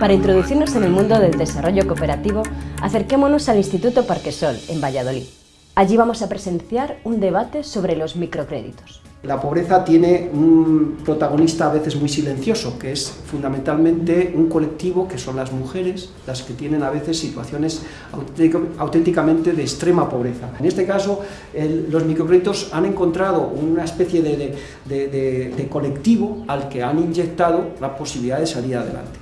Para introducirnos en el mundo del desarrollo cooperativo, acerquémonos al Instituto Parquesol, en Valladolid. Allí vamos a presenciar un debate sobre los microcréditos. La pobreza tiene un protagonista a veces muy silencioso, que es fundamentalmente un colectivo que son las mujeres, las que tienen a veces situaciones auténticamente de extrema pobreza. En este caso, los microcréditos han encontrado una especie de, de colectivo al que han inyectado la posibilidad de salir adelante.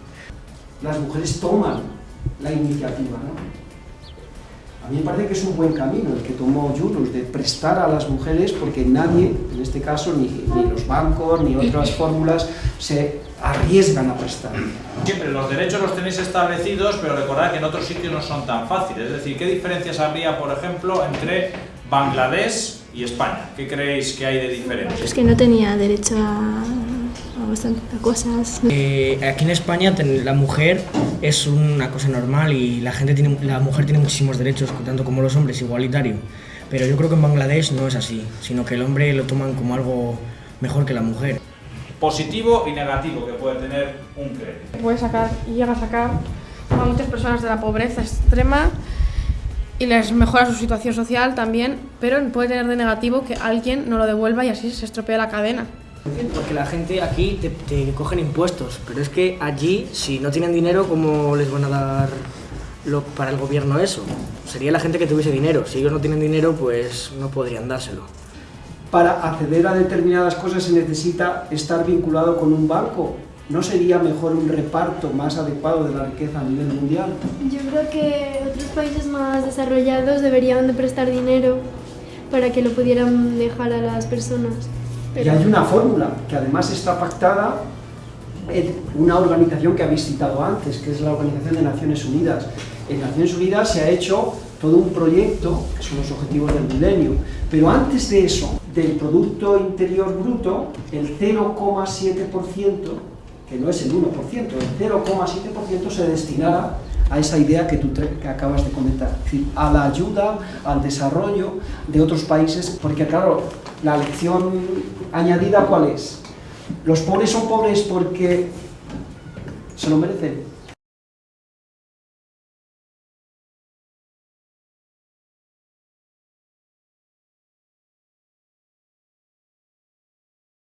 Las mujeres toman la iniciativa, ¿no? A mí me parece que es un buen camino el que tomó Yunus, de prestar a las mujeres, porque nadie, en este caso, ni, los bancos, ni otras fórmulas, se arriesgan a prestar. Siempre los derechos los tenéis establecidos, pero recordad que en otros sitios no son tan fáciles. Es decir, ¿qué diferencias habría, por ejemplo, entre Bangladesh y España? ¿Qué creéis que hay de diferencia? Es que no tenía derecho a bastantes cosas. Eh, aquí en España la mujer es una cosa normal y la, gente tiene, la mujer tiene muchísimos derechos, tanto como los hombres, igualitario. Pero yo creo que en Bangladesh no es así, sino que el hombre lo toman como algo mejor que la mujer. Positivo y negativo que puede tener un crédito. Puede sacar y llega a sacar a muchas personas de la pobreza extrema y les mejora su situación social también, pero puede tener de negativo que alguien no lo devuelva y así se estropea la cadena. Porque la gente aquí te, cogen impuestos, pero es que allí, si no tienen dinero, ¿cómo les van a dar lo, para el gobierno eso? Sería la gente que tuviese dinero. Si ellos no tienen dinero, pues no podrían dárselo. Para acceder a determinadas cosas se necesita estar vinculado con un banco. ¿No sería mejor un reparto más adecuado de la riqueza a nivel mundial? Yo creo que otros países más desarrollados deberían de prestar dinero para que lo pudieran dejar a las personas. Y hay una fórmula que además está pactada en una organización que habéis citado antes, que es la Organización de Naciones Unidas. En Naciones Unidas se ha hecho todo un proyecto, que son los objetivos del milenio, pero antes de eso, del Producto Interior Bruto, el 0,7%, que no es el 1%, el 0,7% se destinará a esa idea que tú que acabas de comentar, es decir, a la ayuda, al desarrollo de otros países, porque claro, la lección añadida ¿cuál es? Los pobres son pobres porque se lo merecen,